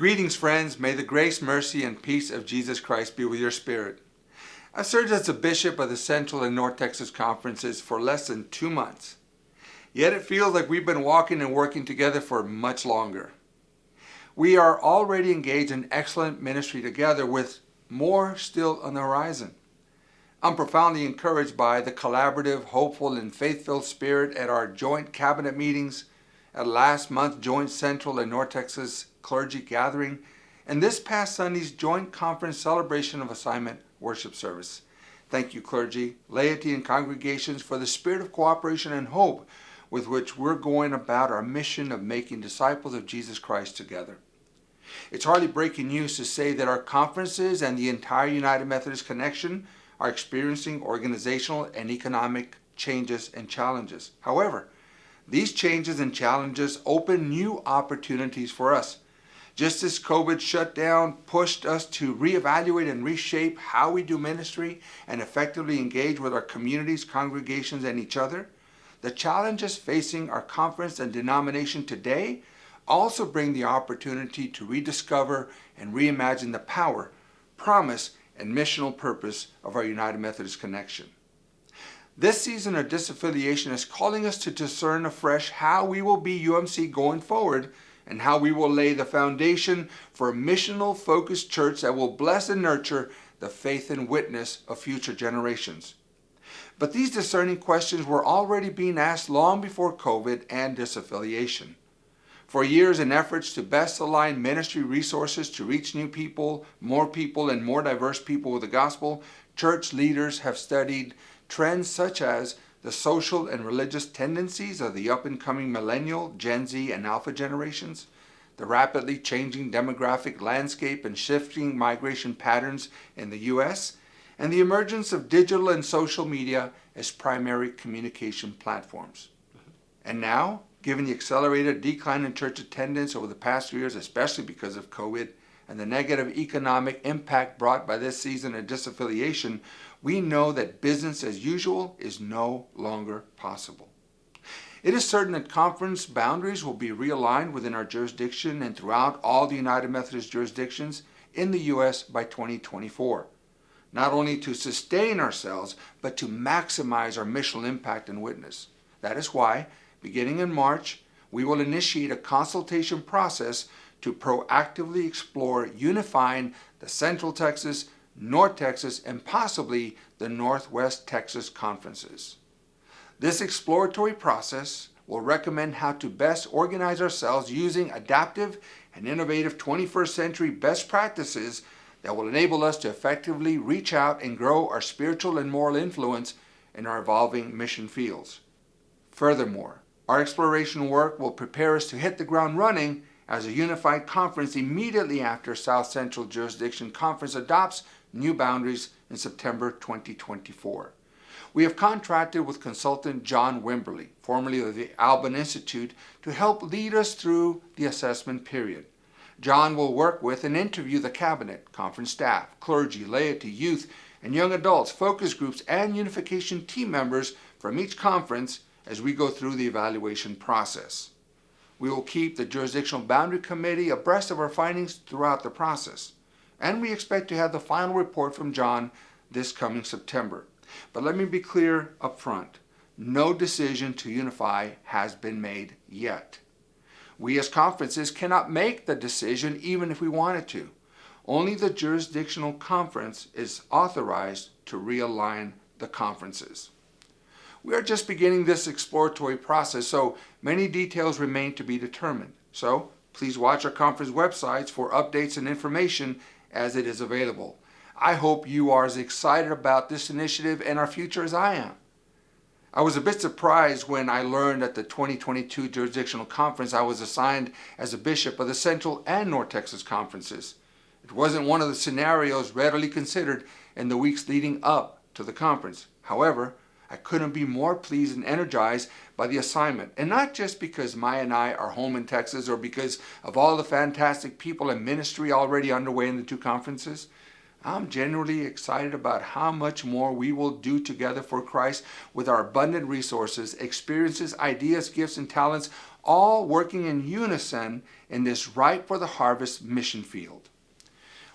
Greetings, friends. May the grace, mercy, and peace of Jesus Christ be with your spirit. I served as a bishop of the Central and North Texas conferences for less than two months. Yet it feels like we've been walking and working together for much longer. We are already engaged in excellent ministry together with more still on the horizon. I'm profoundly encouraged by the collaborative, hopeful, and faith-filled spirit at our joint cabinet meetings, at last month's joint Central and North Texas clergy gathering, and this past Sunday's joint conference celebration of assignment worship service. Thank you, clergy, laity, and congregations for the spirit of cooperation and hope with which we're going about our mission of making disciples of Jesus Christ together. It's hardly breaking news to say that our conferences and the entire United Methodist Connection are experiencing organizational and economic changes and challenges. However, these changes and challenges open new opportunities for us just as COVID shutdown pushed us to reevaluate and reshape how we do ministry and effectively engage with our communities, congregations, and each other, the challenges facing our conference and denomination today also bring the opportunity to rediscover and reimagine the power, promise, and missional purpose of our United Methodist Connection. This season of disaffiliation is calling us to discern afresh how we will be UMC going forward and how we will lay the foundation for a missional focused church that will bless and nurture the faith and witness of future generations. But these discerning questions were already being asked long before COVID and disaffiliation. For years, in efforts to best align ministry resources to reach new people, more people, and more diverse people with the gospel, church leaders have studied trends such as the social and religious tendencies of the up-and-coming millennial, Gen Z, and Alpha generations, the rapidly changing demographic landscape and shifting migration patterns in the U.S., and the emergence of digital and social media as primary communication platforms. And now, given the accelerated decline in church attendance over the past few years, especially because of COVID, and the negative economic impact brought by this season of disaffiliation, we know that business as usual is no longer possible. It is certain that conference boundaries will be realigned within our jurisdiction and throughout all the United Methodist jurisdictions in the U.S. by 2024, not only to sustain ourselves, but to maximize our missional impact and witness. That is why, beginning in March, we will initiate a consultation process to proactively explore unifying the Central Texas, North Texas, and possibly the Northwest Texas conferences. This exploratory process will recommend how to best organize ourselves using adaptive and innovative 21st century best practices that will enable us to effectively reach out and grow our spiritual and moral influence in our evolving mission fields. Furthermore, our exploration work will prepare us to hit the ground running as a unified conference immediately after South Central Jurisdiction Conference adopts new boundaries in September 2024. We have contracted with consultant John Wimberly, formerly of the Alban Institute, to help lead us through the assessment period. John will work with and interview the cabinet, conference staff, clergy, laity, youth, and young adults, focus groups, and unification team members from each conference as we go through the evaluation process. We will keep the Jurisdictional Boundary Committee abreast of our findings throughout the process. And we expect to have the final report from John this coming September. But let me be clear up front. No decision to unify has been made yet. We as conferences cannot make the decision even if we wanted to. Only the jurisdictional conference is authorized to realign the conferences. We are just beginning this exploratory process, so many details remain to be determined. So please watch our conference websites for updates and information as it is available. I hope you are as excited about this initiative and our future as I am. I was a bit surprised when I learned at the 2022 Jurisdictional Conference I was assigned as a bishop of the Central and North Texas conferences. It wasn't one of the scenarios readily considered in the weeks leading up to the conference. However, I couldn't be more pleased and energized by the assignment. And not just because Maya and I are home in Texas or because of all the fantastic people and ministry already underway in the two conferences. I'm genuinely excited about how much more we will do together for Christ with our abundant resources, experiences, ideas, gifts, and talents, all working in unison in this ripe for the harvest mission field.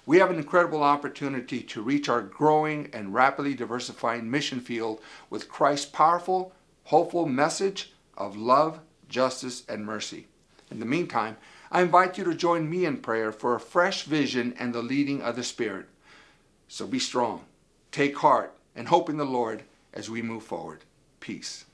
We have an incredible opportunity to reach our growing and rapidly diversifying mission field with Christ's powerful, hopeful message of love, justice, and mercy. In the meantime, I invite you to join me in prayer for a fresh vision and the leading of the Spirit. So be strong, take heart, and hope in the Lord as we move forward. Peace.